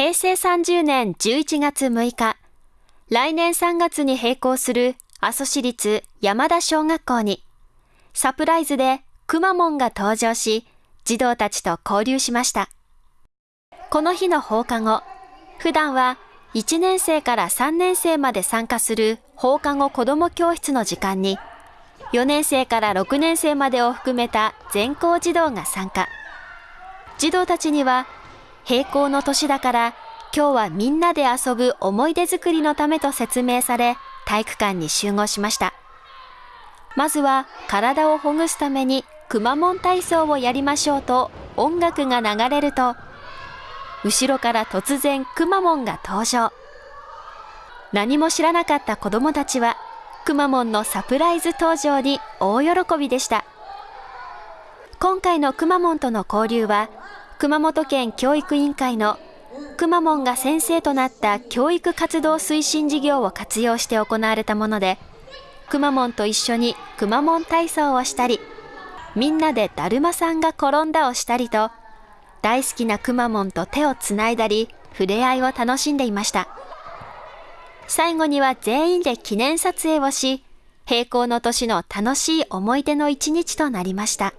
平成30年11月6日、来年3月に閉校する阿蘇市立山田小学校に、サプライズでくまモンが登場し、児童たちと交流しました。この日の放課後、普段は1年生から3年生まで参加する放課後子ども教室の時間に、4年生から6年生までを含めた全校児童が参加。児童たちには、閉校の年だから今日はみんなで遊ぶ思い出作りのためと説明され、体育館に集合しました。まずは体をほぐすためにくまモン体操をやりましょうと音楽が流れると、後ろから突然くまモンが登場。何も知らなかった子供たちは、くまモンのサプライズ登場に大喜びでした。今回のくまモンとの交流は、熊本県教育委員会のくまモンが先生となった教育活動推進事業を活用して行われたもので、くまモンと一緒にくまモン体操をしたり、みんなでだるまさんが転んだをしたりと、大好きなくまモンと手をつないだり、触れ合いを楽しんでいました。最後には全員で記念撮影をし、閉校の年の楽しい思い出の一日となりました。